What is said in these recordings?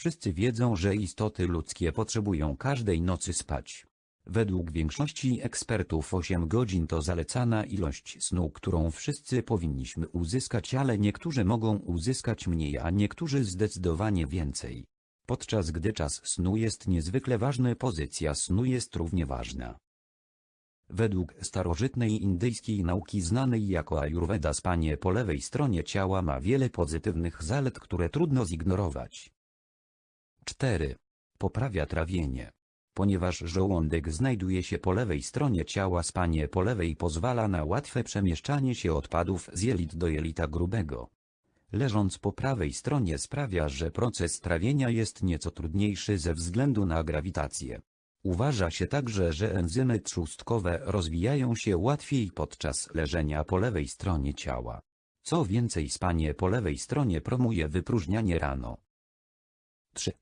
Wszyscy wiedzą, że istoty ludzkie potrzebują każdej nocy spać. Według większości ekspertów 8 godzin to zalecana ilość snu, którą wszyscy powinniśmy uzyskać, ale niektórzy mogą uzyskać mniej, a niektórzy zdecydowanie więcej. Podczas gdy czas snu jest niezwykle ważny, pozycja snu jest równie ważna. Według starożytnej indyjskiej nauki znanej jako Ayurveda spanie po lewej stronie ciała ma wiele pozytywnych zalet, które trudno zignorować. 4. Poprawia trawienie. Ponieważ żołądek znajduje się po lewej stronie ciała, spanie po lewej pozwala na łatwe przemieszczanie się odpadów z jelit do jelita grubego. Leżąc po prawej stronie sprawia, że proces trawienia jest nieco trudniejszy ze względu na grawitację. Uważa się także, że enzymy trzustkowe rozwijają się łatwiej podczas leżenia po lewej stronie ciała. Co więcej spanie po lewej stronie promuje wypróżnianie rano. 3.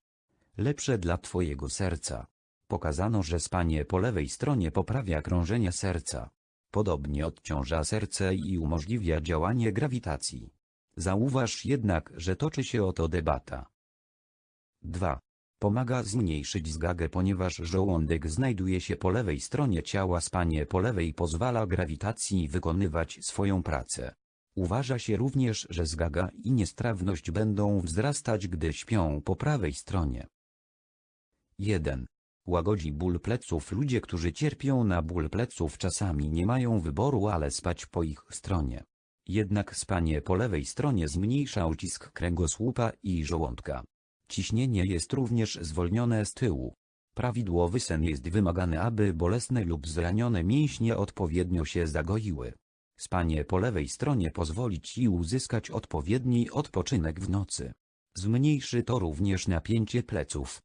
Lepsze dla Twojego serca. Pokazano, że spanie po lewej stronie poprawia krążenie serca. Podobnie odciąża serce i umożliwia działanie grawitacji. Zauważ jednak, że toczy się o to debata. 2. Pomaga zmniejszyć zgagę, ponieważ żołądek znajduje się po lewej stronie ciała. Spanie po lewej pozwala grawitacji wykonywać swoją pracę. Uważa się również, że zgaga i niestrawność będą wzrastać, gdy śpią po prawej stronie. 1. Łagodzi ból pleców Ludzie, którzy cierpią na ból pleców czasami nie mają wyboru, ale spać po ich stronie. Jednak spanie po lewej stronie zmniejsza ucisk kręgosłupa i żołądka. Ciśnienie jest również zwolnione z tyłu. Prawidłowy sen jest wymagany, aby bolesne lub zranione mięśnie odpowiednio się zagoiły. Spanie po lewej stronie pozwoli Ci uzyskać odpowiedni odpoczynek w nocy. Zmniejszy to również napięcie pleców.